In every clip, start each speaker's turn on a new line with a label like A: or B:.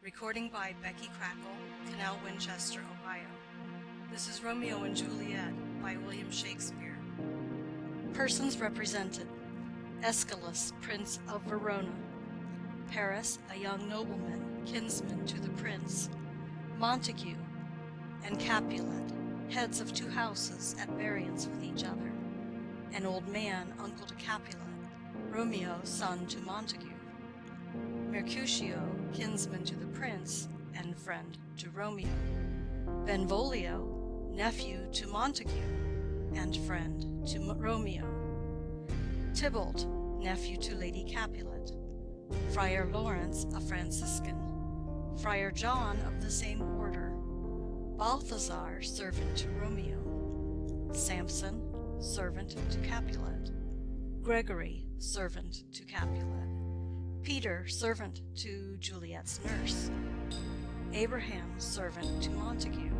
A: Recording by Becky Crackle, Canal Winchester, Ohio. This is Romeo and Juliet by William Shakespeare. Persons represented Escalus, Prince of Verona. Paris, a young nobleman, kinsman to the prince. Montague and Capulet, heads of two houses at variance with each other. An old man, uncle to Capulet. Romeo, son to Montague. Mercutio, kinsman to the prince and friend to Romeo. Benvolio, nephew to Montague and friend to M- Romeo. Tybalt, nephew to Lady Capulet. Friar Lawrence, a Franciscan. Friar John of the same order. Balthazar, servant to Romeo. Samson, servant to Capulet. Gregory, servant to Capulet. Peter, servant to Juliet's nurse. Abraham, servant to Montague.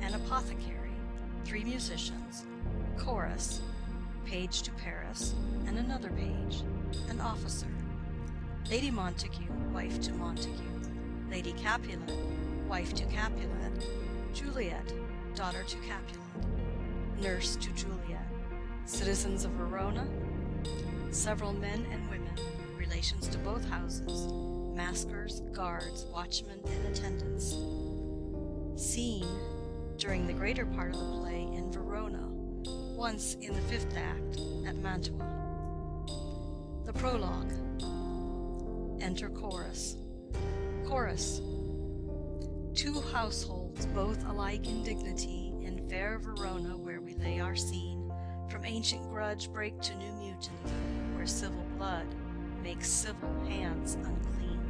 A: An apothecary, three musicians, chorus, page to Paris, and another page, an officer. Lady Montague, wife to Montague. Lady Capulet, wife to Capulet. Juliet, daughter to Capulet. Nurse to Juliet. Citizens of Verona, several men and women, to both houses, maskers, guards, watchmen, and attendants. Scene during the greater part of the play in Verona, once in the fifth act at Mantua. The prologue. Enter chorus. Chorus. Two households, both alike in dignity, in fair Verona, where we lay our scene, from ancient grudge break to new mutiny, where civil blood makes civil hands unclean.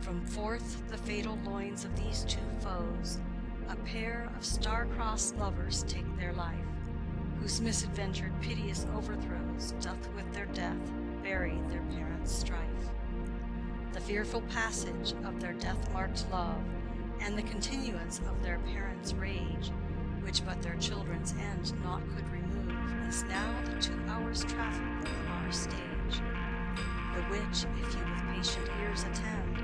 A: From forth the fatal loins of these two foes, a pair of star-crossed lovers take their life, whose misadventured piteous overthrows doth with their death bury their parents' strife. The fearful passage of their death-marked love, and the continuance of their parents' rage, which but their children's end naught could remove, is now the two hours' traffic of our stage the which, if you with patient ears attend,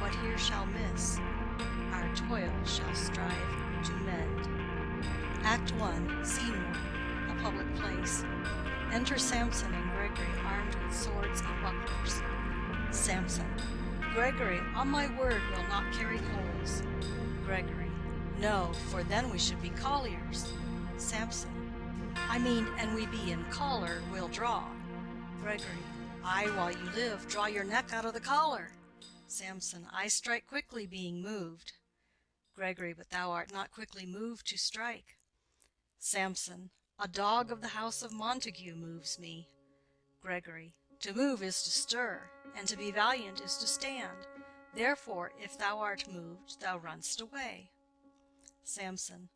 A: what here shall miss, our toil shall strive to mend. Act 1, Scene 1, a public place. Enter Samson and Gregory armed with swords and bucklers. Samson. Gregory, on my word, will not carry coals. Gregory. No, for then we should be colliers. Samson. I mean, and we be in collar, we'll draw. Gregory. I, while you live, draw your neck out of the collar. Samson. I strike quickly, being moved. Gregory. But thou art not quickly moved to strike. Samson. A dog of the house of Montague moves me. Gregory. To move is to stir, and to be valiant is to stand. Therefore, if thou art moved, thou runst away. Samson.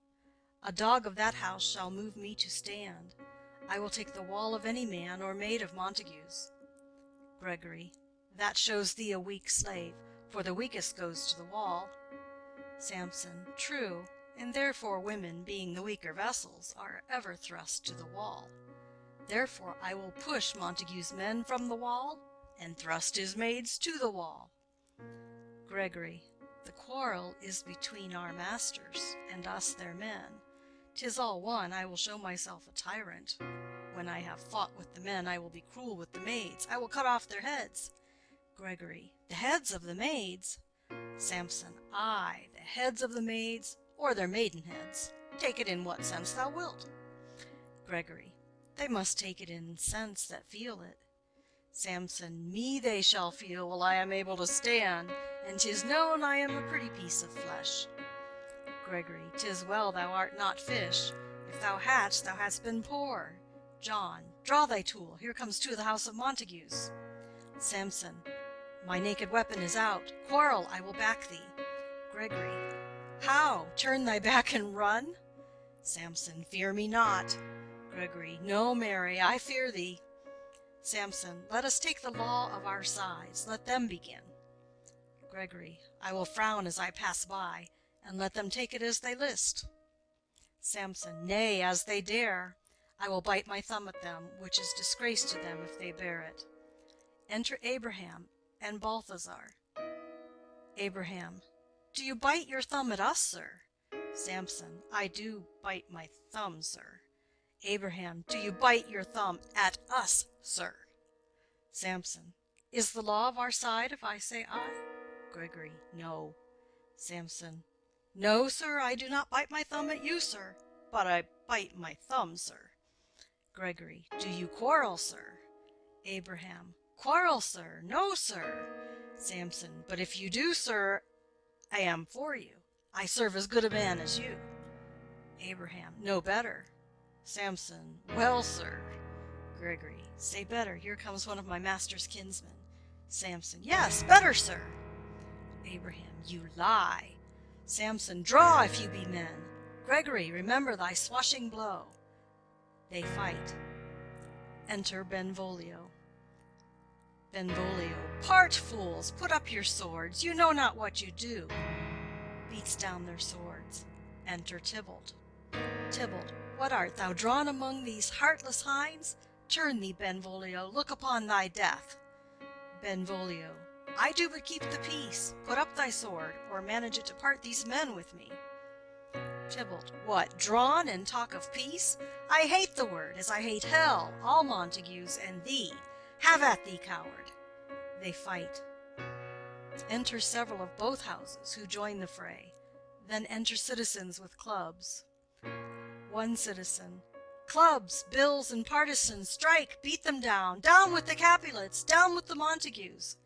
A: A dog of that house shall move me to stand. I will take the wall of any man or maid of Montague's. Gregory. That shows thee a weak slave, for the weakest goes to the wall. Samson. True, and therefore women, being the weaker vessels, are ever thrust to the wall. Therefore I will push Montague's men from the wall, and thrust his maids to the wall. Gregory. The quarrel is between our masters, and us their men. 'Tis all one, I will show myself a tyrant. When I have fought with the men, I will be cruel with the maids. I will cut off their heads. Gregory. The heads of the maids? Samson. Ay, the heads of the maids, or their maidenheads. Take it in what sense thou wilt. Gregory. They must take it in sense that feel it. Samson. Me they shall feel while I am able to stand, and 'tis known I am a pretty piece of flesh. Gregory. 'Tis well thou art not fish. If thou hadst, thou hadst been poor. John. Draw thy tool. Here comes two of the house of Montagues. Samson. My naked weapon is out. Quarrel, I will back thee. Gregory. How? Turn thy back and run? Samson. Fear me not. Gregory. No, Mary, I fear thee. Samson. Let us take the law of our sides. Let them begin. Gregory. I will frown as I pass by, and let them take it as they list. Samson. Nay, as they dare. I will bite my thumb at them, which is disgrace to them if they bear it. Enter Abraham and Balthazar. Abraham. Do you bite your thumb at us, sir? Samson. I do bite my thumb, sir. Abraham. Do you bite your thumb at us, sir? Samson. Is the law of our side if I say I? Gregory. No. Samson. No, sir, I do not bite my thumb at you, sir, but I bite my thumb, sir. Gregory. Do you quarrel, sir? Abraham. Quarrel, sir? No, sir. Samson. But if you do, sir, I am for you. I serve as good a man as you. Abraham. No better. Samson. Well, sir. Gregory. Say better. Here comes one of my master's kinsmen. Samson. Yes, better, sir. Abraham. You lie. Samson. Draw if you be men. Gregory. Remember thy swashing blow. They fight. Enter Benvolio. Benvolio. Part, fools! Put up your swords. You know not what you do. Beats down their swords. Enter Tybalt. Tybalt. What art thou drawn among these heartless hinds? Turn thee, Benvolio, look upon thy death. Benvolio. I do but keep the peace. Put up thy sword, or manage it to part these men with me. Tybalt. What, drawn and talk of peace? I hate the word, as I hate hell, all Montagues, and thee. Have at thee, coward. They fight. Enter several of both houses, who join the fray. Then enter citizens with clubs. One citizen. Clubs, bills, and partisans, strike, beat them down. Down with the Capulets, down with the Montagues.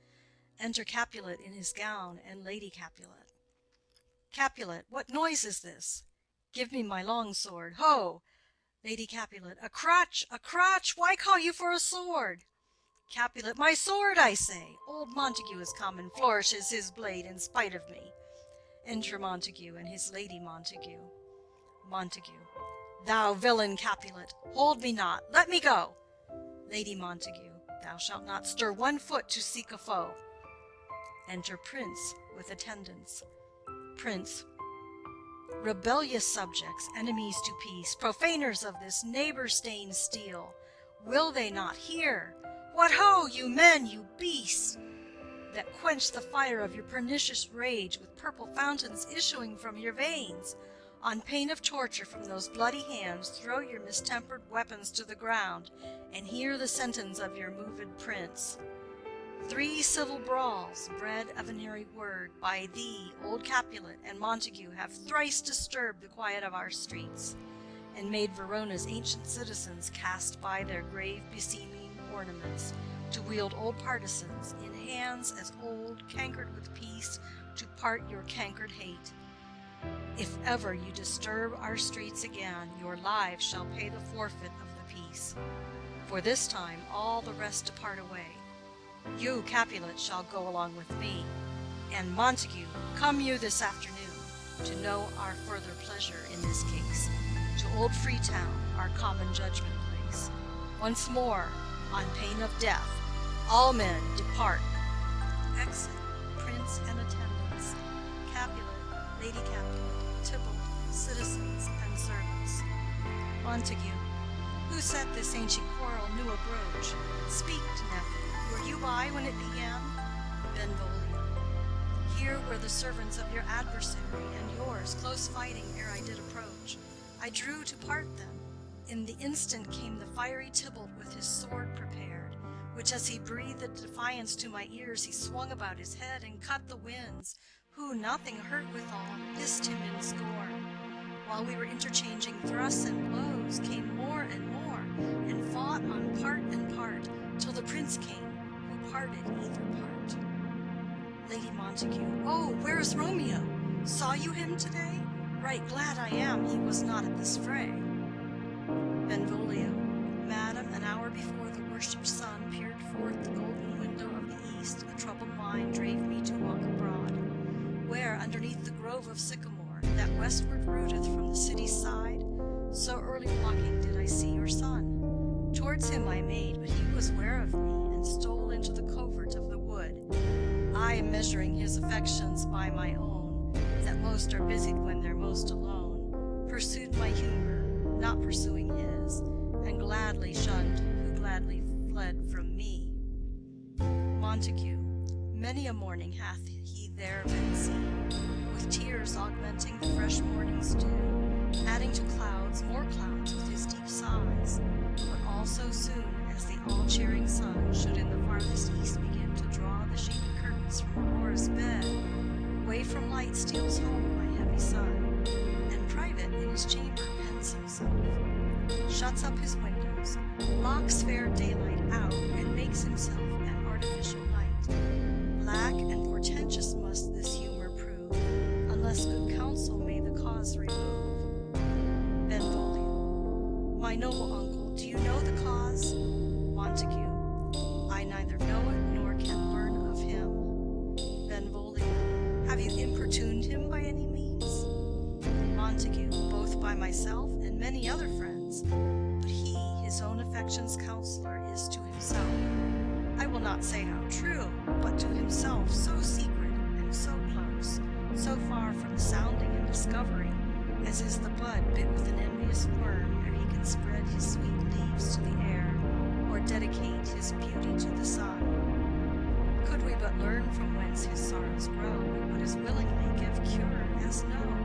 A: Enter Capulet in his gown, and Lady Capulet. Capulet. What noise is this? Give me my long sword. Ho! Lady Capulet. A crotch, a crotch! Why call you for a sword? Capulet. My sword, I say! Old Montague is come and flourishes his blade in spite of me. Enter Montague and his Lady Montague. Montague. Thou villain Capulet, hold me not, let me go. Lady Montague. Thou shalt not stir one foot to seek a foe. Enter Prince with attendants. Prince. Rebellious subjects, enemies to peace, profaners of this neighbor-stained steel, will they not hear? What ho, you men, you beasts, that quench the fire of your pernicious rage with purple fountains issuing from your veins? On pain of torture from those bloody hands, throw your mistempered weapons to the ground, and hear the sentence of your moved prince. Three civil brawls, bred of an airy word, by thee, old Capulet, and Montague, have thrice disturbed the quiet of our streets, and made Verona's ancient citizens cast by their grave beseeming ornaments, to wield old partisans, in hands as old, cankered with peace, to part your cankered hate. If ever you disturb our streets again, your lives shall pay the forfeit of the peace. For this time all the rest depart away, you, Capulet, shall go along with me. And Montague, come you this afternoon to know our further pleasure in this case, to old Freetown, our common judgment place. Once more, on pain of death, all men depart. Exit, prince and attendants, Capulet, Lady Capulet, Tybalt, citizens, and servants. Montague, who set this ancient quarrel new abroach? Speak, nephew. Were you by when it began? Benvolio. Here were the servants of your adversary and yours, close fighting ere I did approach. I drew to part them. In the instant came the fiery Tybalt with his sword prepared, which as he breathed defiance to my ears, he swung about his head and cut the winds, who, nothing hurt withal, hissed him in scorn. While we were interchanging thrusts and blows, came more and more, and fought on part and part, till the prince came, either part. Lady Montague. Oh, where's Romeo? Saw you him today? Right glad I am he was not at this fray. Benvolio. Madam, an hour before the worshipped sun peered forth the golden window of the east, a troubled mind drave me to walk abroad, where, underneath the grove of sycamore, that westward rooteth from the city's side, so early walking did I see your son. Towards him I made, but he was ware of me, and stole into the covert of the wood. I am measuring his affections by my own, that most are busied when they're most alone, pursued my humor, not pursuing his, and gladly shunned who gladly fled from me. Montague, many a morning hath he there been seen, with tears augmenting the fresh morning's dew, adding to clouds more clouds with his deep sighs, but all so soon as the all-cheering sun light steals home my heavy son, and private in his chamber pens himself, shuts up his windows, locks fair daylight out, and makes himself an artificial night. Black and portentous must this humor prove, unless good counsel may the cause remove. Benvolio. My noble uncle, do you know the cause? Montague. I neither know it Montague. Both by myself and many other friends. But he, his own affection's counselor, is to himself. I will not say how true, but to himself so secret and so close, so far from sounding and discovering, as is the bud bit with an envious worm ere he can spread his sweet leaves to the air, or dedicate his beauty to the sun. Could we but learn from whence his sorrows grow, we would as willingly give cure as know.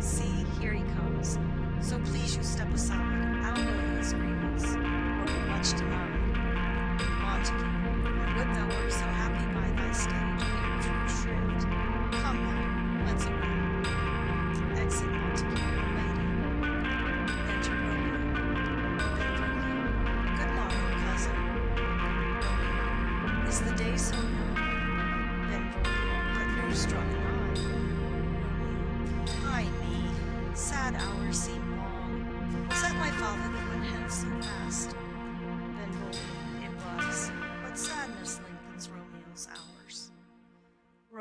A: See, here he comes. So please you step aside, I'll know his grievance, or be much denied. Montague, I would thou wert so happy by thy stage in true shrift. Come now, let's away. Exit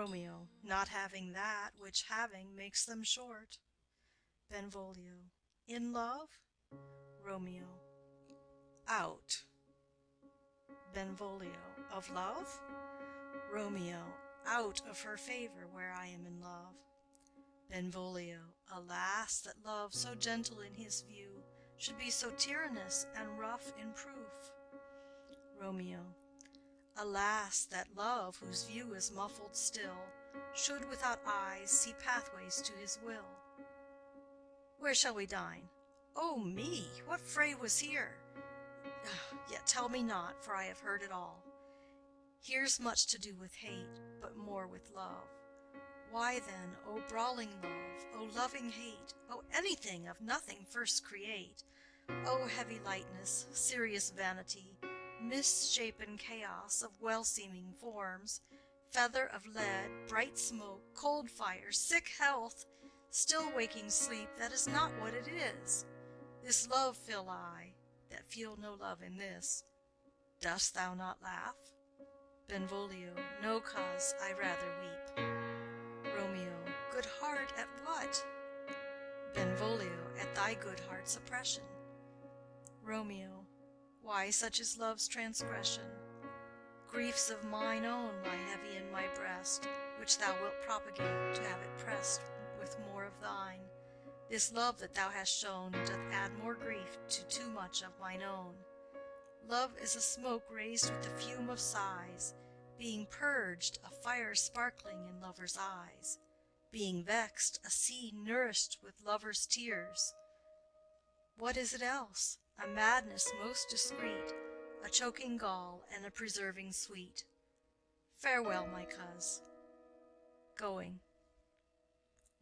A: Romeo, not having that which having makes them short. Benvolio. In love? Romeo. Out. Benvolio. Of love? Romeo. Out of her favor where I am in love. Benvolio. Alas, that love, so gentle in his view, should be so tyrannous and rough in proof. Romeo. Alas, that love, whose view is muffled still, should without eyes see pathways to his will. Where shall we dine? Oh me! What fray was here? Yet tell me not, for I have heard it all. Here's much to do with hate, but more with love. Why then, O brawling love, O loving hate, O anything of nothing first create, O heavy lightness, serious vanity, misshapen chaos of well-seeming forms, feather of lead, bright smoke, cold fire, sick health, still waking sleep that is not what it is. This love feel I, that feel no love in this. Dost thou not laugh? Benvolio, no cause, I rather weep. Romeo, good heart at what? Benvolio, at thy good heart's oppression. Romeo, why such is love's transgression? Griefs of mine own lie heavy in my breast, which thou wilt propagate to have it pressed with more of thine. This love that thou hast shown doth add more grief to too much of mine own. Love is a smoke raised with the fume of sighs, being purged, a fire sparkling in lover's eyes, being vexed, a sea nourished with lover's tears. What is it else? A madness most discreet, a choking gall and a preserving sweet. Farewell, my coz. Going.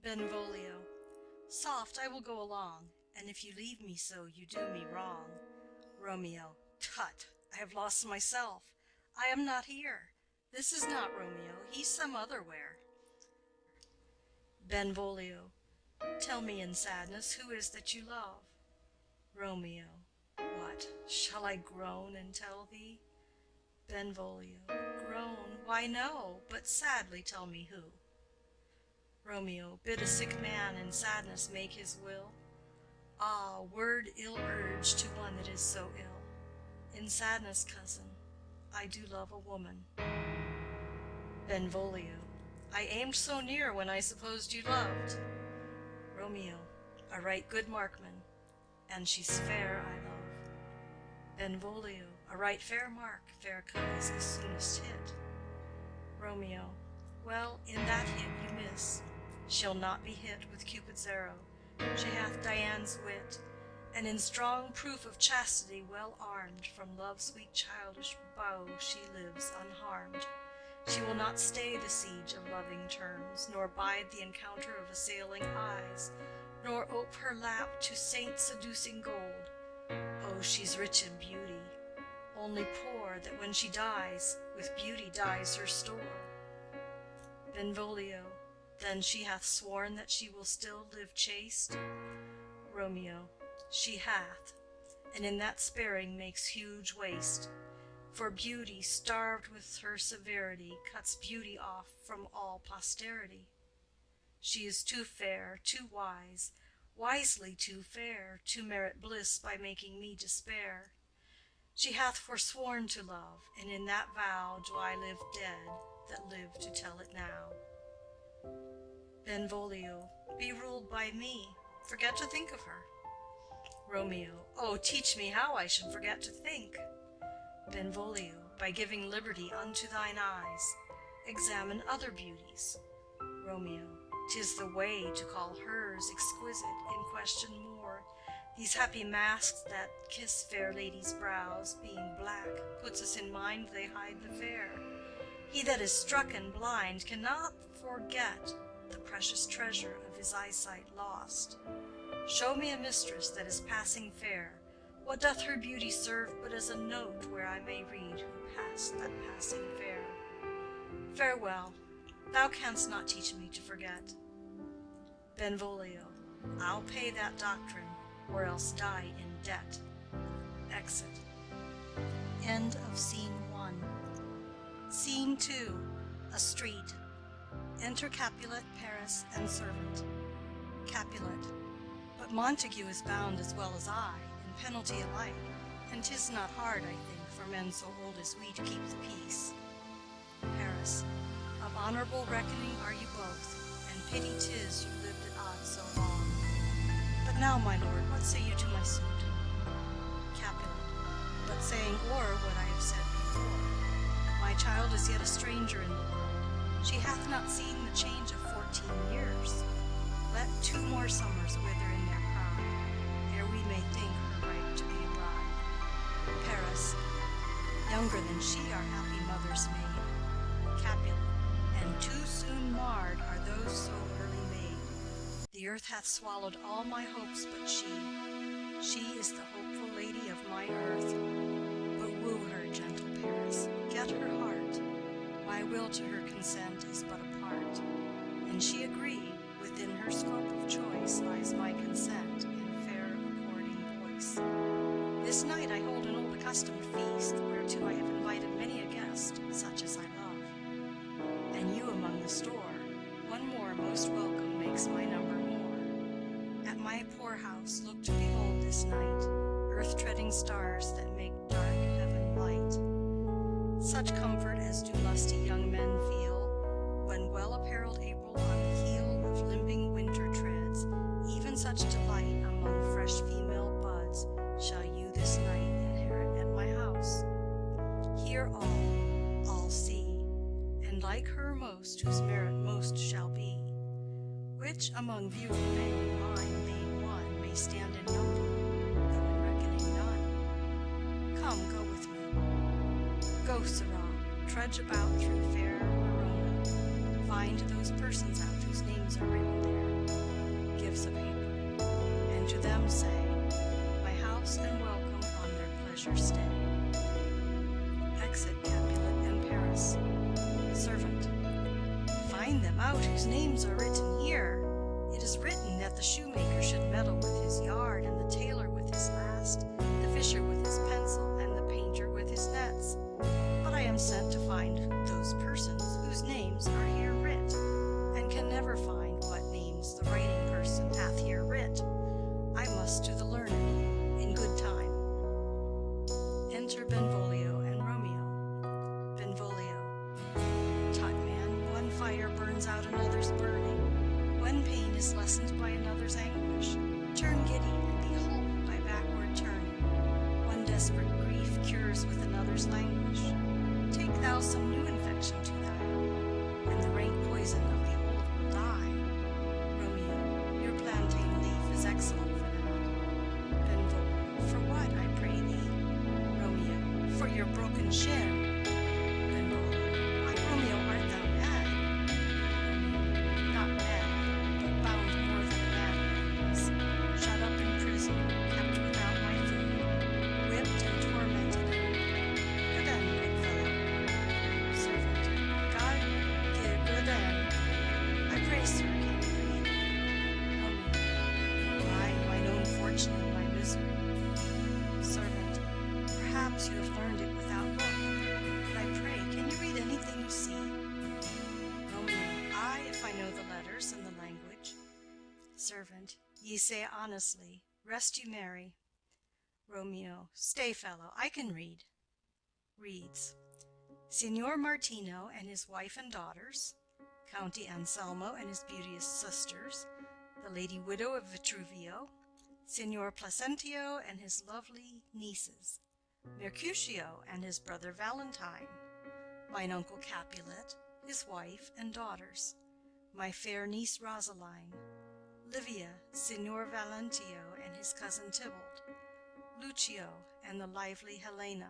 A: Benvolio. Soft, I will go along, and if you leave me so, you do me wrong. Romeo. Tut, I have lost myself. I am not here. This is not Romeo, he's some other where. Benvolio. Tell me in sadness, who is that you love? Romeo. What, shall I groan and tell thee? Benvolio. Groan, why no, but sadly tell me who. Romeo. Bid a sick man in sadness make his will. Ah, word ill urged to one that is so ill. In sadness, cousin, I do love a woman. Benvolio. I aimed so near when I supposed you loved. Romeo. A right good markman, and she's fair I. Benvolio. A right fair mark, fair comes the soonest hit. Romeo. Well, in that hit you miss. She'll not be hit with Cupid's arrow. She hath Dian's wit, and in strong proof of chastity well armed, from love's sweet childish bow she lives unharmed. She will not stay the siege of loving terms, nor bide the encounter of assailing eyes, nor ope her lap to saint-seducing gold. Oh, she's rich in beauty, only poor that when she dies, with beauty dies her store. Benvolio, then she hath sworn that she will still live chaste? Romeo. She hath, and in that sparing makes huge waste. For beauty, starved with her severity, cuts beauty off from all posterity. She is too fair, too wise, wisely too fair, to merit bliss by making me despair. She hath forsworn to love, and in that vow do I live dead that live to tell it now. Benvolio. Be ruled by me. Forget to think of her. Romeo. Oh, teach me how I should forget to think. Benvolio. By giving liberty unto thine eyes. Examine other beauties. Romeo. 'Tis the way to call hers exquisite, in question more. These happy masks that kiss fair ladies' brows, being black, puts us in mind they hide the fair. He that is struck and blind cannot forget the precious treasure of his eyesight lost. Show me a mistress that is passing fair. What doth her beauty serve but as a note where I may read who passed that passing fair? Farewell, thou canst not teach me to forget. Benvolio. I'll pay that doctrine, or else die in debt. Exit. End of Scene 1. Scene 2. A street. Enter Capulet, Paris, and servant. Capulet. But Montague is bound as well as I, in penalty alike, and 'tis not hard, I think, for men so old as we to keep the peace. Paris. Of honourable reckoning are you both, and pity 'tis you lived at odds so long. But now, my lord, what say you to my suit? Capulet. But saying o'er what I have said before, my child is yet a stranger in the world. She hath not seen the change of fourteen years. Let two more summers wither in their pride, ere we may think her right to be a bride. Paris. Younger than she our happy mother's maid. And too soon marred are those so early made. The earth hath swallowed all my hopes but she. She is the hopeful lady of my earth. But woo her, gentle Paris, get her heart. My will to her consent is but a part, and she agree, within her scope of choice lies my consent in fair according voice. This night I hold an old accustomed feast, whereto I have invited many a guest, such as store, one more most welcome makes my number more. At my poor house look to behold this night, earth-treading stars that make dark heaven light. Such comfort as do lusty young men feel, when well-apparelled April on the heel of limping winter treads, even such delight among fresh female buds shall you this night inherit at my house. Hear all, like her most whose merit most shall be, which among beauty many mine being one may stand in number, though in reckoning none. Come, go with me. Go, Sirrah, trudge about through fair Verona. Find those persons out whose names are written there. Gives a paper, and to them say, My house and welcome on their pleasure stay. Find them out whose names are written here. It is written that the shoemaker should meddle with his yard, and the your ye say honestly, rest you merry. Romeo, stay, fellow, I can read. Reads, Signor Martino and his wife and daughters, County Anselmo and his beauteous sisters, the lady widow of Vitruvio, Signor Placentio and his lovely nieces, Mercutio and his brother Valentine, mine uncle Capulet, his wife and daughters, my fair niece Rosaline, Livia, Signor Valentio and his cousin Tybalt, Lucio and the lively Helena.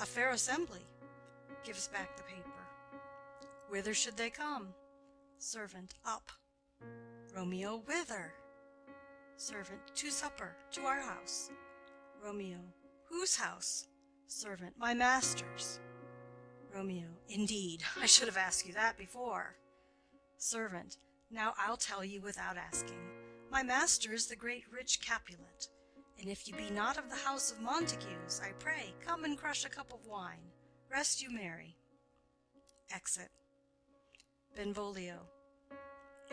A: A fair assembly. Gives back the paper. Whither should they come? Servant, up. Romeo, whither? Servant, to supper, to our house. Romeo, whose house? Servant, my master's. Romeo, indeed, I should have asked you that before. Servant, now I'll tell you without asking. My master is the great rich Capulet, and if you be not of the house of Montagues, I pray, come and crush a cup of wine. Rest you merry. Exit. Benvolio.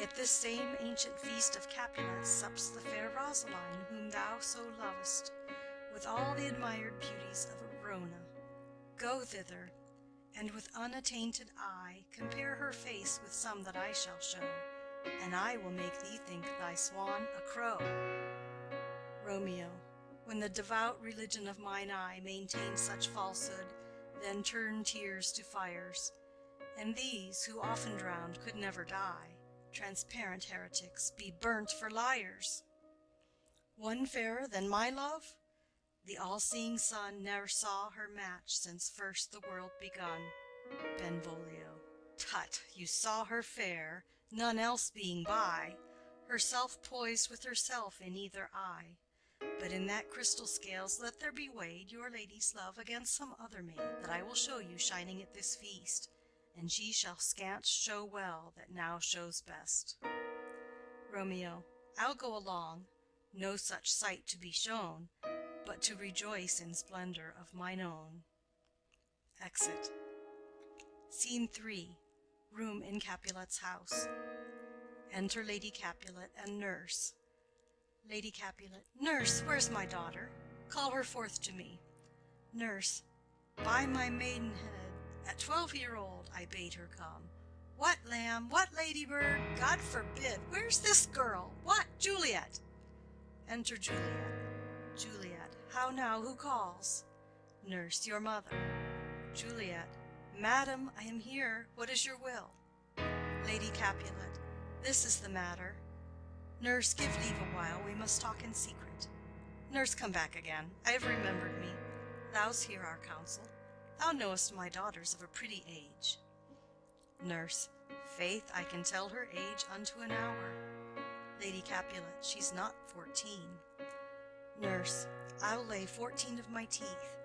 A: At this same ancient feast of Capulet sups the fair Rosaline, whom thou so lovest, with all the admired beauties of Verona. Go thither, and with unattainted eye compare her face with some that I shall show, and I will make thee think thy swan a crow. Romeo. When the devout religion of mine eye maintained such falsehood, then turn tears to fires, and these, who often drowned, could never die, transparent heretics, be burnt for liars. One fairer than my love? The all-seeing sun ne'er saw her match since first the world begun. Benvolio. Tut, you saw her fair, none else being by, herself poised with herself in either eye. But in that crystal scales let there be weighed your lady's love against some other maid that I will show you shining at this feast, and she shall scant show well that now shows best. Romeo. I'll go along, no such sight to be shown, but to rejoice in splendor of mine own. Exit. Scene 3. Room in Capulet's house. Enter Lady Capulet and nurse. Lady Capulet. Nurse, where's my daughter? Call her forth to me. Nurse. By my maidenhead, at twelve year old, I bade her come. What, lamb? What, ladybird? God forbid! Where's this girl? What, Juliet? Enter Juliet. Juliet. How now, who calls? Nurse. Your mother. Juliet. Madam, I am here. What is your will? Lady Capulet. This is the matter. Nurse, give leave a while, we must talk in secret. Nurse, come back again. I have remembered me. Thou's hear our counsel. Thou knowest my daughter's of a pretty age. Nurse, faith, I can tell her age unto an hour. Lady Capulet, she's not fourteen. Nurse, I'll lay fourteen of my teeth,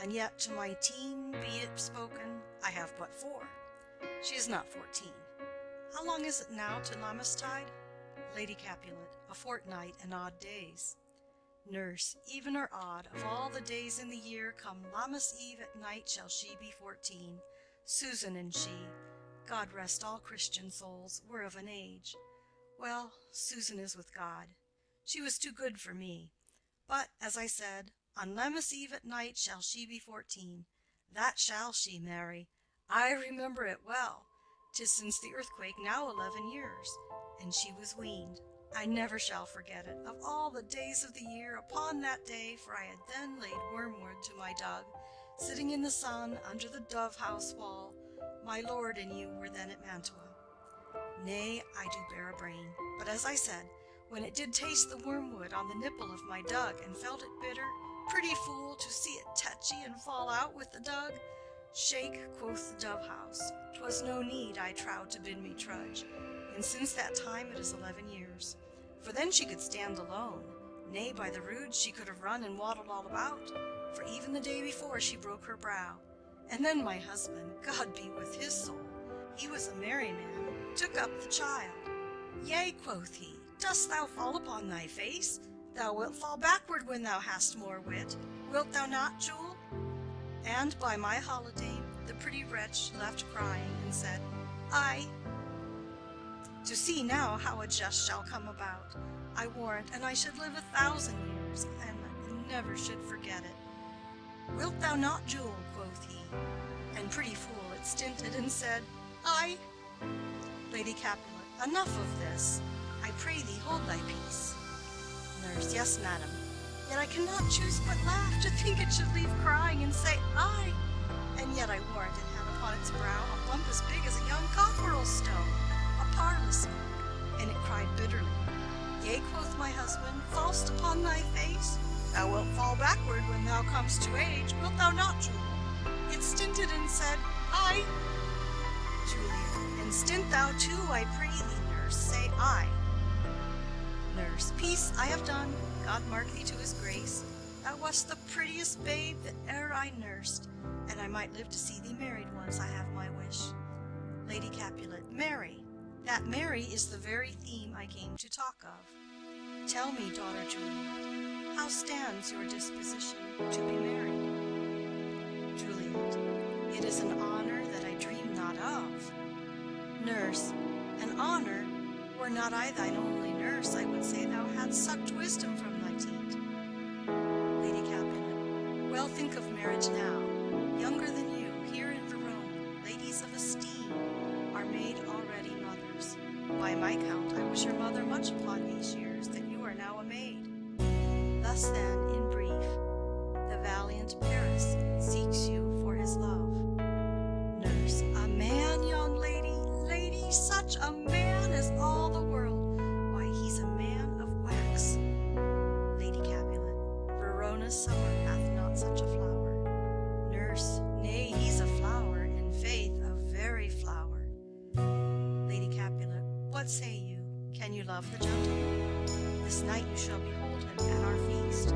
A: and yet to my teen, be it spoken, I have but four. She is not fourteen. How long is it now to Lammastide? Lady Capulet. A fortnight and odd days. Nurse. Even or odd, of all the days in the year, come Lammas Eve at night shall she be fourteen. Susan and she, God rest all Christian souls, were of an age. Well, Susan is with God. She was too good for me. But, as I said, on Lammas Eve at night shall she be fourteen. That shall she, Mary. I remember it well. 'Tis since the earthquake now eleven years, and she was weaned. I never shall forget it, of all the days of the year, upon that day, for I had then laid wormwood to my dug, sitting in the sun under the dove house wall. My lord and you were then at Mantua. Nay, I do bear a brain, but as I said, when it did taste the wormwood on the nipple of my dug, and felt it bitter, pretty fool, to see it tetchy and fall out with the dug. Shake, quoth the dove house, 'twas no need, I trow, to bid me trudge, and since that time it is eleven years. For then she could stand alone, nay, by the rood she could have run and waddled all about, for even the day before she broke her brow. And then my husband, God be with his soul, he was a merry man, took up the child. Yea, quoth he, dost thou fall upon thy face? Thou wilt fall backward when thou hast more wit. Wilt thou not, Jule? And by my holiday, the pretty wretch left crying, and said, I. To see now how a jest shall come about, I warrant, and I should live a thousand years, and never should forget it. Wilt thou not, Jule? quoth he, and pretty fool it stinted, and said, I. Lady Capulet, enough of this. I pray thee hold thy peace. Yes, madam. Yet I cannot choose but laugh to think it should leave crying and say, I. And yet I warrant it had upon its brow a bump as big as a young cockerel stone, a parlous and it cried bitterly. Yea, quoth my husband, fall'st upon thy face? Thou wilt fall backward when thou comest to age, wilt thou not, Julia? It stinted and said, I. Julia, and stint thou too, I pray thee, nurse, say I. Nurse, peace, I have done. God mark thee to his grace. Thou wast the prettiest babe that e'er I nursed, and I might live to see thee married once, I have my wish. Lady Capulet, marry. That marry is the very theme I came to talk of. Tell me, daughter Juliet, how stands your disposition to be married? Juliet, it is an honor that I dream not of. Nurse, an honor were not I thine only nurse, I would say thou hadst sucked wisdom from thy teat. Lady Capulet. Well, think of marriage now. Younger than you, here in Verona, ladies of esteem are made already mothers. By my count, I was your mother much upon these years, that you are now a maid. Thus then, in brief, the valiant Paris seeks you for his love. Nurse. A man, young lady, lady, such a summer hath not such a flower. Nurse. Nay, he's a flower, in faith, a very flower. Lady Capulet. What say you? Can you love the gentleman? This night you shall behold him at our feast.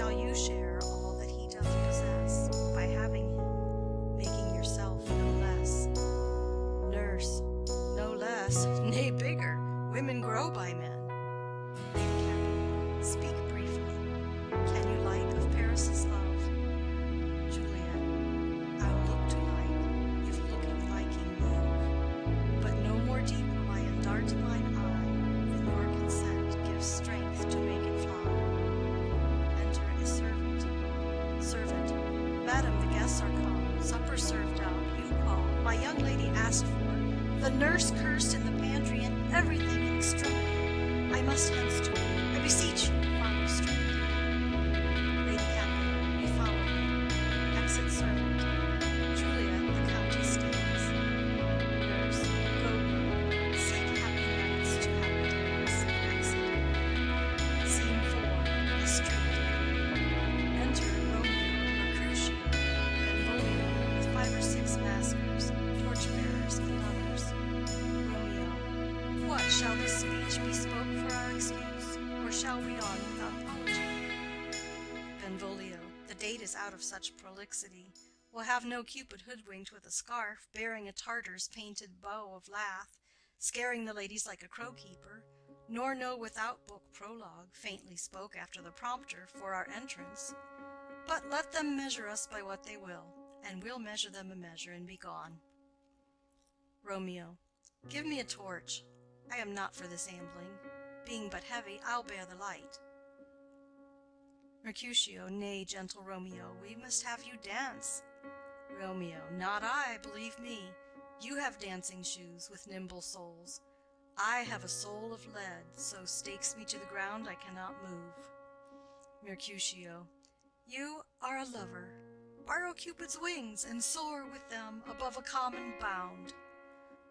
A: Shall you share Madam, the guests are come, supper served out, you call. My young lady asked for, the nurse cursed in the pantry, and everything in straw. I must hence to I beseech you, have no Cupid hoodwinked with a scarf, bearing a Tartar's painted bow of lath, scaring the ladies like a crow keeper, nor no without book prologue, faintly spoke after the prompter, for our entrance. But let them measure us by what they will, and we'll measure them a measure and be gone. Romeo. Give me a torch. I am not for this ambling. Being but heavy, I'll bear the light. Mercutio. Nay, gentle Romeo, we must have you dance. Romeo. Not I, believe me. You have dancing shoes with nimble soles. I have a soul of lead, so stakes me to the ground I cannot move. Mercutio. You are a lover. Borrow Cupid's wings and soar with them above a common bound.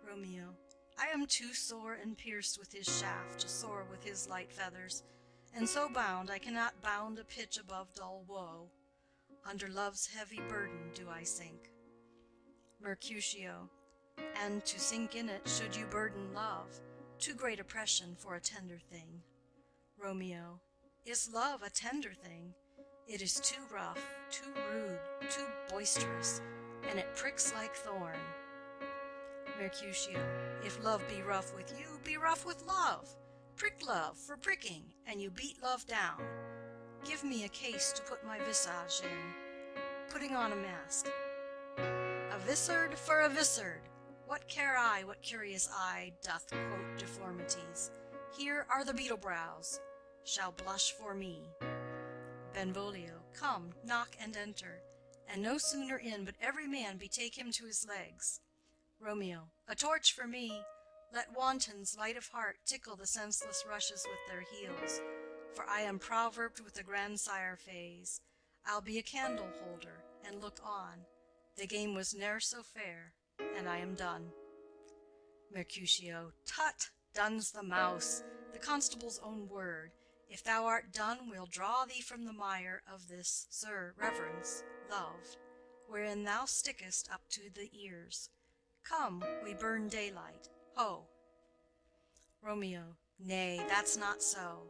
A: Romeo. I am too sore and pierced with his shaft to soar with his light feathers, and so bound I cannot bound a pitch above dull woe. Under love's heavy burden do I sink. Mercutio. And to sink in it should you burden love, too great oppression for a tender thing. Romeo. Is love a tender thing? It is too rough, too rude, too boisterous, and it pricks like thorn. Mercutio. If love be rough with you, be rough with love. Prick love for pricking, and you beat love down. Give me a case to put my visage in, putting on a mask. A vizard for a vizard. What care I what curious eye doth quote deformities? Here are the beetle brows, shall blush for me. Benvolio. Come, knock and enter, and no sooner in but every man betake him to his legs. Romeo. A torch for me. Let wantons light of heart tickle the senseless rushes with their heels, for I am proverbed with the grandsire phase. I'll be a candle holder and look on. The game was ne'er so fair, and I am done. Mercutio. Tut! Done's the mouse, the constable's own word. If thou art done, we'll draw thee from the mire of this, sir, reverence, love, wherein thou stickest up to the ears. Come, we burn daylight. Ho! Romeo. Nay, that's not so.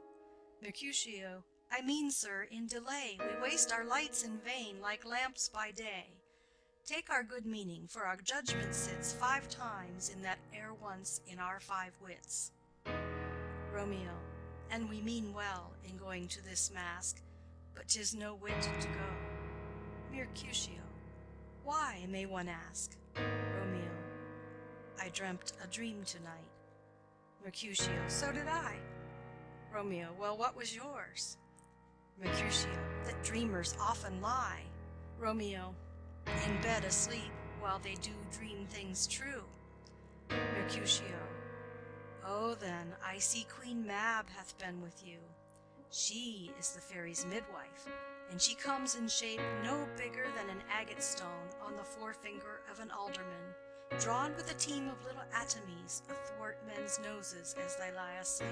A: Mercutio. I mean, sir, in delay we waste our lights in vain, like lamps by day. Take our good meaning, for our judgment sits five times in that ere once in our five wits. Romeo. And we mean well in going to this mask, but 'tis no wit to go. Mercutio. Why, may one ask? Romeo. I dreamt a dream tonight. Mercutio. So did I. Romeo. Well, what was yours? Mercutio. That dreamers often lie. Romeo. In bed asleep, while they do dream things true. Mercutio. Oh, then, I see Queen Mab hath been with you. She is the fairy's midwife, and she comes in shape no bigger than an agate stone on the forefinger of an alderman, drawn with a team of little atomies athwart men's noses as they lie asleep.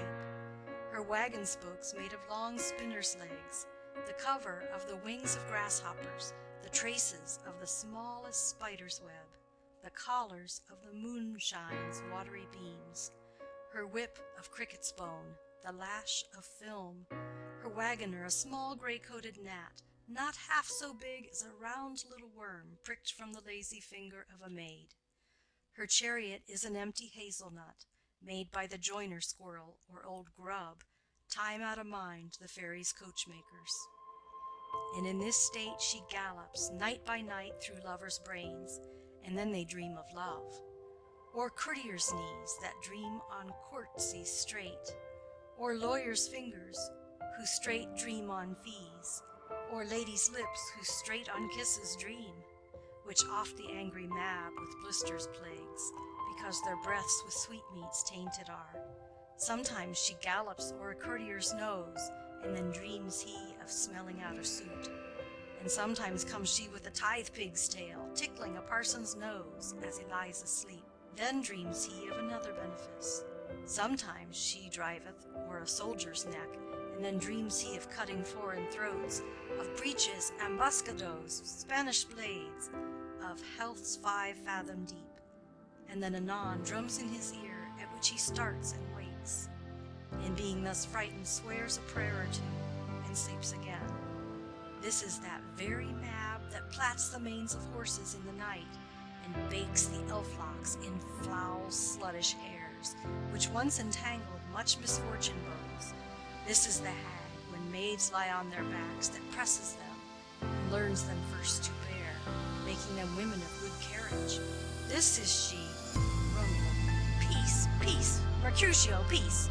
A: Her wagon spokes made of long spinner's legs, the cover of the wings of grasshoppers, the traces of the smallest spider's web, the collars of the moonshine's watery beams, her whip of cricket's bone, the lash of film, her wagoner a small gray-coated gnat, not half so big as a round little worm pricked from the lazy finger of a maid. Her chariot is an empty hazelnut, made by the joiner squirrel or old grub, time out of mind the fairies' coachmakers. And in this state she gallops night by night through lovers' brains, and then they dream of love. Or courtiers' knees that dream on courtesies straight, or lawyers' fingers who straight dream on fees, or ladies' lips who straight on kisses dream, which oft the angry Mab with blisters plagues, because their breaths with sweetmeats tainted are. Sometimes she gallops o'er a courtier's nose, and then dreams he of smelling out a suit. And sometimes comes she with a tithe pig's tail, tickling a parson's nose as he lies asleep. Then dreams he of another benefice. Sometimes she driveth o'er a soldier's neck, and then dreams he of cutting foreign throats, of breeches, ambuscados, Spanish blades, of health's five fathom deep. And then anon drums in his ear, at which he starts and wakes, and being thus frightened swears a prayer or two, and sleeps again. This is that very Mab that plats the manes of horses in the night, and bakes the elf locks in foul sluttish hairs, which once entangled much misfortune bows. This is the hag, when maids lie on their backs, that presses them, and learns them first to bear, making them women of good carriage. This is she. Peace, Mercutio, peace.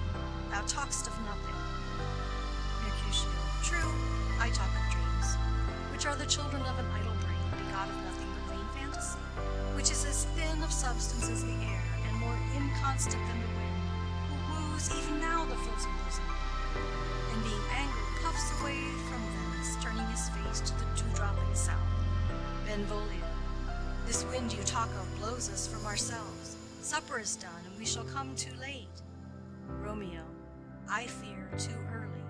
A: Thou talk'st of nothing. Mercutio. True, I talk of dreams, which are the children of an idle brain, begot of nothing but vain fantasy, which is as thin of substance as the air, and more inconstant than the wind, who woos even now the frozen bosom, and being angry puffs away from thence, turning his face to the dewdropping south. Benvolio. This wind you talk of blows us from ourselves. Supper is done, and we shall come too late. Romeo. I fear too early,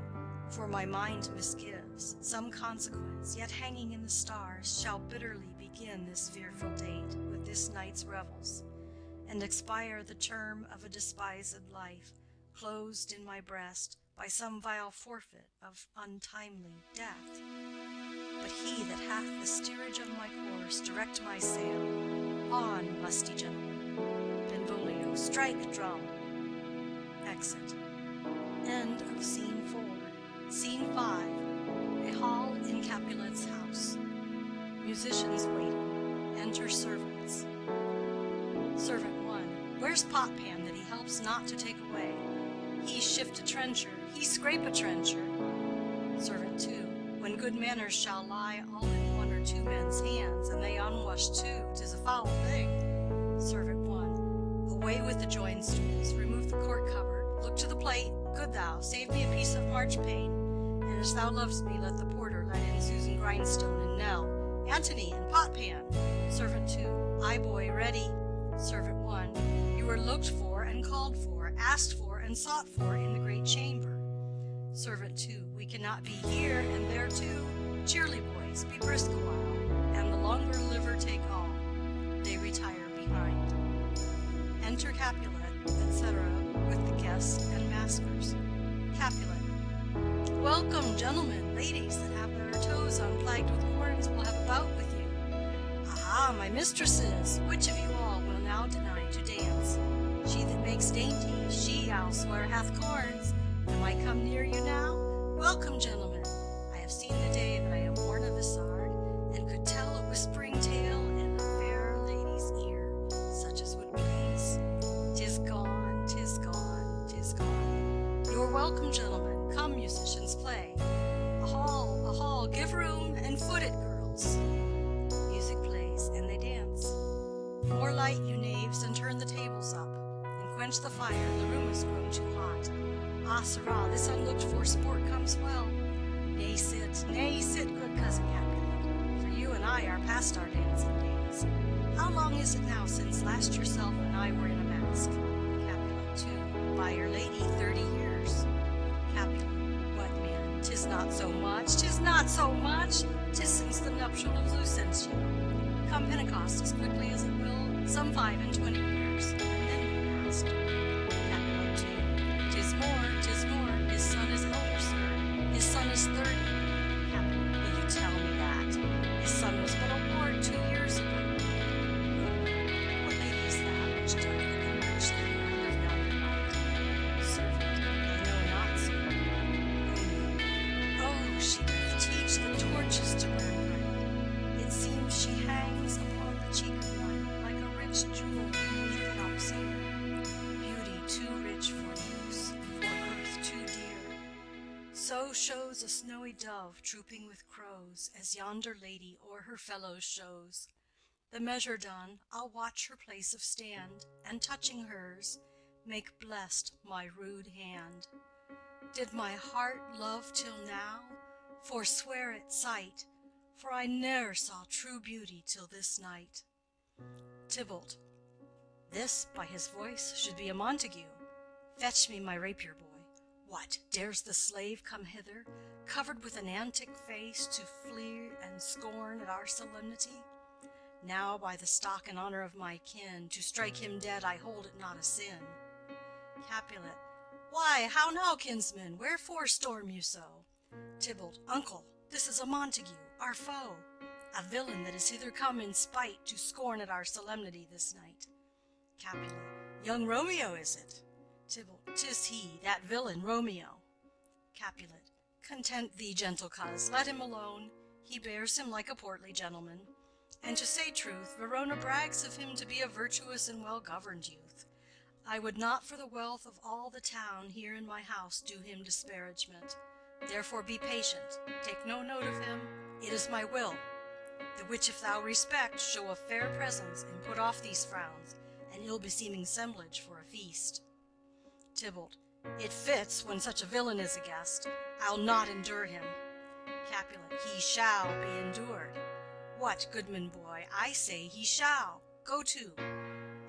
A: for my mind misgives some consequence, yet hanging in the stars, shall bitterly begin this fearful date with this night's revels, and expire the term of a despised life, closed in my breast by some vile forfeit of untimely death. But he that hath the steerage of my course, direct my sail. On, lusty gentlemen. Strike drum. Exit. End of scene four. Scene five. A hall in Capulet's house. Musicians waiting. Enter servants. Servant one. Where's Potpan that he helps not to take away? He shift a trencher, he scrape a trencher. Servant two. When good manners shall lie all in one or two men's hands, and they unwashed too, 'tis a foul thing. Servant one. Away with the join stools, remove the court cupboard, look to the plate, good thou, save me a piece of March marchpane. And as thou lovest me, let the porter let in Susan Grindstone and Nell, Antony and Potpan. Servant two. Aye, boy, ready. Servant one. You are looked for and called for, asked for and sought for in the great chamber. Servant two. We cannot be here and there too. Cheerly, boys, be brisk a while, and the longer liver take all. They retire behind. Enter Capulet, etc., with the guests and maskers. Capulet. Welcome, gentlemen, ladies that have their toes unflagged with horns will have a bout with you. Aha, my mistresses, which of you all will now deny to dance? She that makes dainty, she, I'll swear, hath corns. Am I come near you now? Welcome, gentlemen. I have seen the day that I More light, you knaves, and turn the tables up, and quench the fire, the room has grown too hot. Ah, sirrah, this unlooked for sport comes well. Nay, sit, nay, sit, good cousin Capulet, for you and I are past our dancing days. How long is it now since last yourself and I were in a mask? Capulet, too, by your lady, thirty years. Capulet, what man, tis not so much, tis not so much, tis since the nuptial of Lucentio. Come Pentecost as quickly as it will, some 5 and 20. Dove trooping with crows, as yonder lady o'er her fellows shows. The measure done, I'll watch her place of stand, and touching hers, make blessed my rude hand. Did my heart love till now? Forswear its sight, for I ne'er saw true beauty till this night. Tybalt. This, by his voice, should be a Montague. Fetch me my rapier, boy. What, dares the slave come hither, covered with an antic face, to flee and scorn at our solemnity? Now, by the stock and honor of my kin, to strike him dead I hold it not a sin. Capulet. Why, how now, kinsman, wherefore storm you so? Tybalt. Uncle, this is a Montague, our foe, a villain that is hither come in spite to scorn at our solemnity this night. Capulet. Young Romeo is it? Tybalt. Tis he, that villain Romeo. Capulet. Content thee, gentle coz, let him alone. He bears him like a portly gentleman. And to say truth, Verona brags of him to be a virtuous and well-governed youth. I would not for the wealth of all the town here in my house do him disparagement. Therefore be patient, take no note of him, it is my will. The which if thou respect, show a fair presence, and put off these frowns, an ill-beseeming semblage for a feast. Tybalt. It fits when such a villain is a guest. I'll not endure him. Capulet. He shall be endured. What, goodman boy, I say he shall. Go to.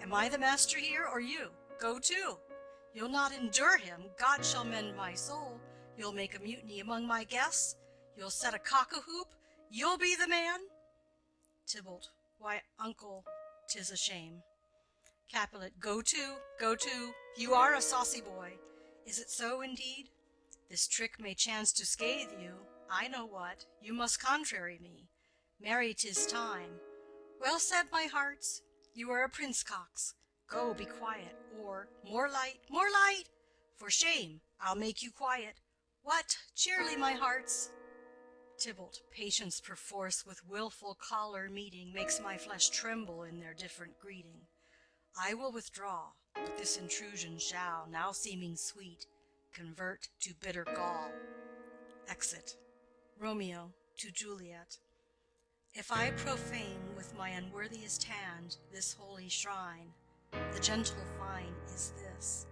A: Am I the master here, or you? Go to. You'll not endure him. God shall mend my soul. You'll make a mutiny among my guests. You'll set a cock-a-hoop. You'll be the man. Tybalt. Why, uncle, 'tis a shame. Capulet. Go to, go to. You are a saucy boy. Is it so indeed? This trick may chance to scathe you. I know what. You must contrary me. Marry, 'tis time. Well said, my hearts. You are a prince cox. Go, be quiet, or more light, more light! For shame, I'll make you quiet. What, cheerly, my hearts! Tybalt, patience perforce with wilful choler meeting Makes my flesh tremble in their different greeting. I will withdraw, but this intrusion shall, now seeming sweet, convert to bitter gall. Exit. Romeo to Juliet. If I profane with my unworthiest hand this holy shrine, the gentle fine is this: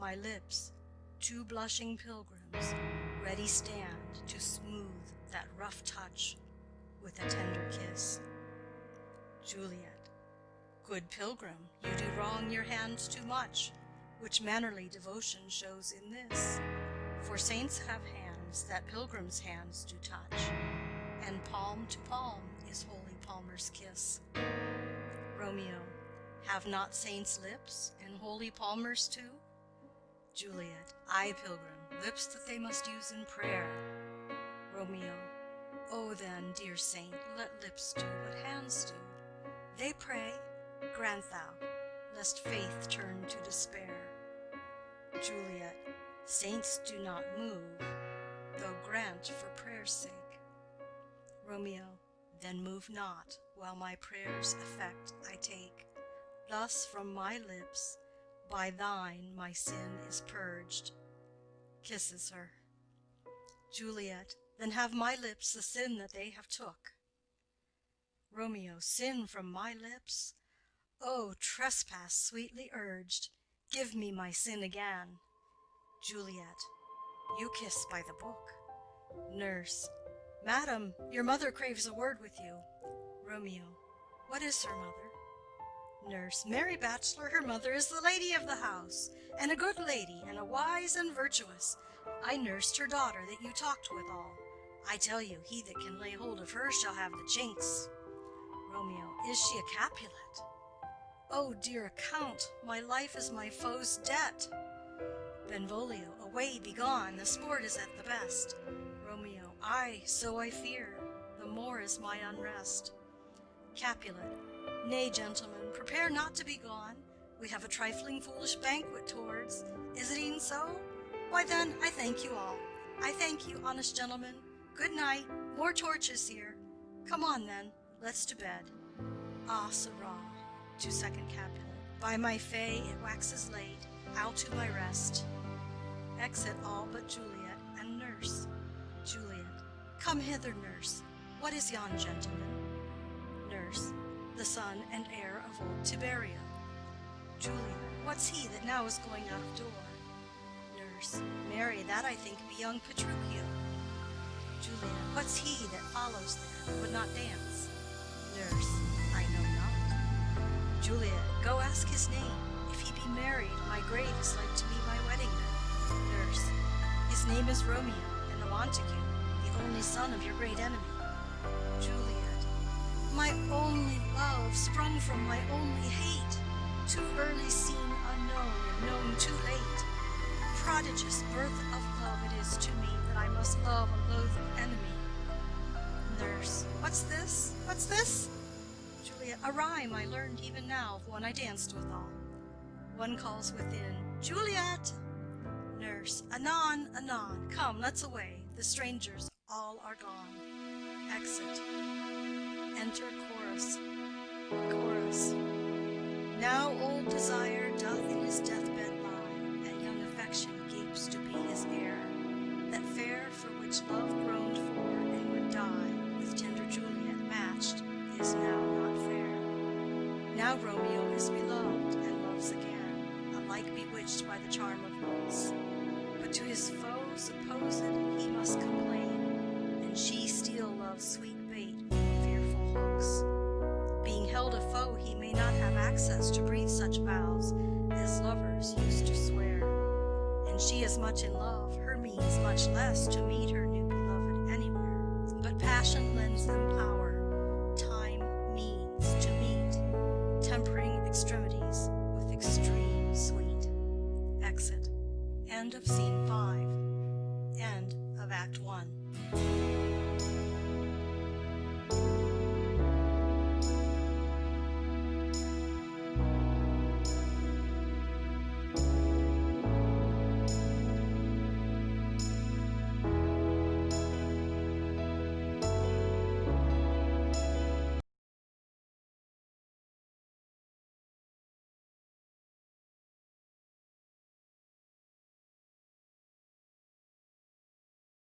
A: my lips, two blushing pilgrims, ready stand to smooth that rough touch with a tender kiss. Juliet. Good pilgrim, you do wrong your hands too much, which mannerly devotion shows in this. For saints have hands that pilgrims' hands do touch, and palm to palm is holy palmer's kiss. Romeo. Have not saints lips, and holy palmers too? Juliet. Ay, pilgrim, lips that they must use in prayer. Romeo. O then, dear saint, let lips do what hands do. They pray, grant thou, lest faith turn to despair. Juliet. Saints do not move, though grant for prayer's sake. Romeo. Then move not, while my prayer's effect I take. Thus from my lips, by thine my sin is purged. Kisses her. Juliet. Then have my lips the sin that they have took. Romeo. Sin from my lips? O trespass sweetly urged, Give me my sin again. Juliet. You kiss by the book. Nurse. Madam, your mother craves a word with you. Romeo. What is her mother? Nurse. Mary Bachelor, her mother is the lady of the house, and a good lady, and a wise and virtuous. I nursed her daughter that you talked withal. I tell you, he that can lay hold of her shall have the chinks. Romeo. Is she a Capulet? Oh, dear Count, my life is my foe's debt. Benvolio. Away, begone, the sport is at the best. Romeo. Ay, so I fear, the more is my unrest. Capulet. Nay, gentlemen, prepare not to be gone. We have a trifling foolish banquet towards. Is it e'en so? Why then, I thank you all. I thank you, honest gentlemen. Good night. More torches here. Come on then, let's to bed. Ah, sirrah, to second Capulet. By my fay, it waxes late. I'll to my rest. Exit all but Juliet and nurse. Juliet. Come hither, nurse. What is yon gentleman? Nurse. The son and heir of old Tiberio. Juliet. What's he that now is going out of door? Nurse. Marry, that I think be young Petruchio. Juliet. What's he that follows there, would not dance? Nurse. I know. Juliet. Go ask his name. If he be married, my grave is like to be my wedding bed. Nurse. His name is Romeo, and a Montague, the only son of your great enemy. Juliet. My only love, sprung from my only hate, too early seen unknown, known too late. Prodigious birth of love it is to me that I must love a loathed enemy. Nurse. What's this? What's this? Juliet. A rhyme I learned even now of one I danced withal. One calls within, Juliet! Nurse. Anon, anon. Come, let's away. The strangers all are gone. Exit. Enter chorus. Chorus. Now old desire doth in his deathbed is beloved and loves again, alike bewitched by the charm of looks. But to his foe supposed he must complain, and she still loves sweet bait with fearful hooks. Being held a foe, he may not have access to breathe such vows as lovers used to swear. And she is much in love, her means much less to meet her new beloved anywhere. But passion lends them power, End of